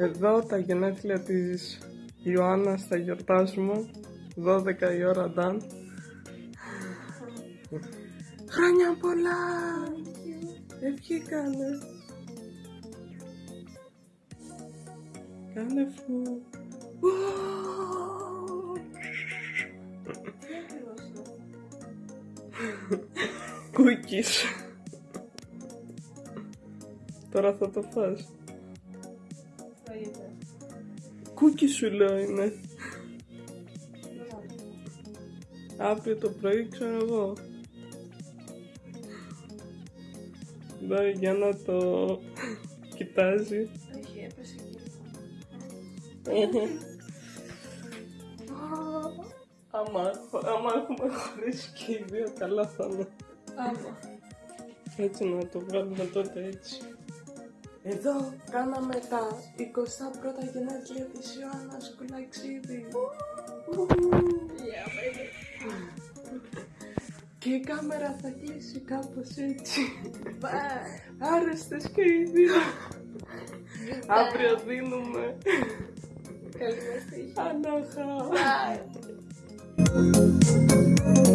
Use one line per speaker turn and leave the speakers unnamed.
Εδώ τα γενέθλια της Ιωάννας θα γιορτάσουμε 12 η ώρα νταν Χρόνια πολλά! Ευχήκανε! Κάνε φου! Κούκκις Τώρα θα το φας Κούκκι σου λέω είναι. Αύριο το πρωί ξέρω εγώ. Εδώ για να το κοιτάζει.
Όχι, έπεσε
άμα, άμα έχουμε χωρίσει και οι δύο καλά θα είναι.
Άμα.
Έτσι να το βγάλουμε τότε έτσι Εδώ κάναμε τα 21 γενέθλια της Ιωάννας Κουλαξίδη
Yeah, baby.
Και η κάμερα θα κλείσει κάπως έτσι
Bye.
Άρεστες και οι δύο Αύριο δίνουμε
Καλή μας τύχη.
Ανάχα
Bye.